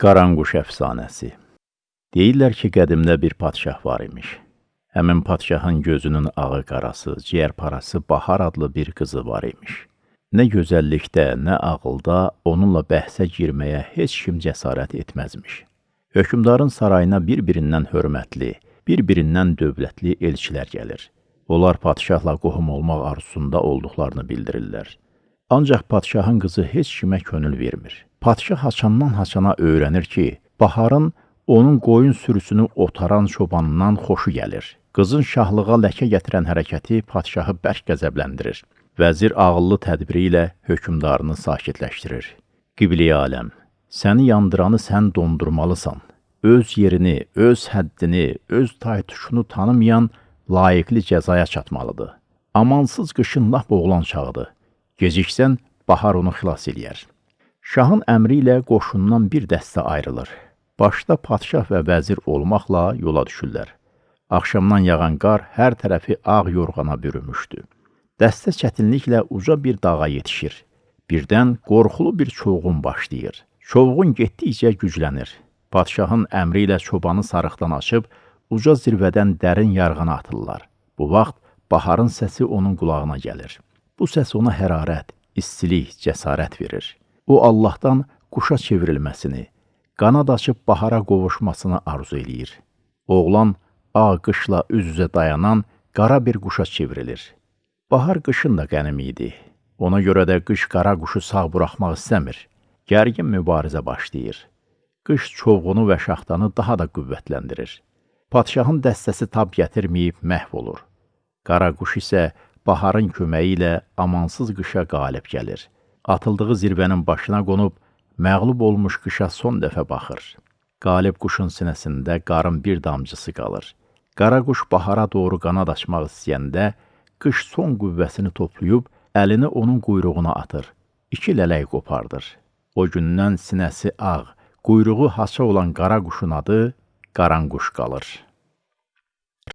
Qaranquş əfsanəsi Deyirlər ki, qədimdə bir padşah var imiş. Həmin padşahın gözünün ağı qarası, ciyər parası Bahar adlı bir qızı var imiş. Nə gözəllikdə, nə ağılda onunla bəhsə girməyə heç kim cəsarət etməzmiş. Hökümdarın sarayına bir-birindən hörmətli, bir-birindən dövlətli elçilər gəlir. Onlar padşahla qohum olmaq arzusunda olduqlarını bildirirlər. Ancaq padşahın qızı heç kimə könül vermir. Padşah haçandan haçana öyrənir ki, Baharın onun qoyun sürüsünü otaran çobanından xoşu gəlir. Qızın şahlığa ləkə gətirən hərəkəti padşahı bərk qəzəbləndirir. Vəzir ağıllı tədbiri ilə hökümdarını sakitləşdirir. Qibli aləm, səni yandıranı sən dondurmalısan. Öz yerini, öz həddini, öz taytuşunu tanımayan layiqli cəzaya çatmalıdır. Amansız qışın lap oğlan çağıdır. Geciksən, bahar onu xilas eləyər. Şahın əmri ilə qoşundan bir dəstə ayrılır. Başda padşah və vəzir olmaqla yola düşürlər. Axşamdan yağan qar hər tərəfi ağ yorğana bürümüşdü. Dəstə çətinliklə uca bir dağa yetişir. Birdən qorxulu bir çovğun başlayır. Çovğun getdikcə güclənir. Padşahın əmri ilə çobanı sarıqdan açıb, uca zirvədən dərin yarğana atırlar. Bu vaxt baharın səsi onun qulağına gəlir. Bu səs ona hərarət, istilik, cəsarət verir. O Allahdan quşa çevrilməsini, qanad açıb bahara qovuşmasını arzu eləyir. Oğlan ağ qışla üz-üzə dayanan qara bir quşa çevrilir. Bahar qışın da qənim idi. Ona görə də qış qara quşu sağ buraxmaq istəmir. Gərgin mübarizə başlayır. Qış çovğunu və şaxtanı daha da qüvvətləndirir. Padşahın dəstəsi tab gətirməyib məhv olur. Qara quş isə baharın köməyi ilə amansız qışa qalib gəlir atıldığı zirvənin başına qonub, məğlub olmuş qışa son dəfə baxır. Qalib quşun sinəsində qarın bir damcısı qalır. Qara quş bahara doğru qanad açmaq istəyəndə, qış son qüvvəsini toplayıb, əlini onun quyruğuna atır. İki lələk qopardır. O gündən sinəsi ağ, quyruğu haça olan qara quşun adı Qaranquş qalır.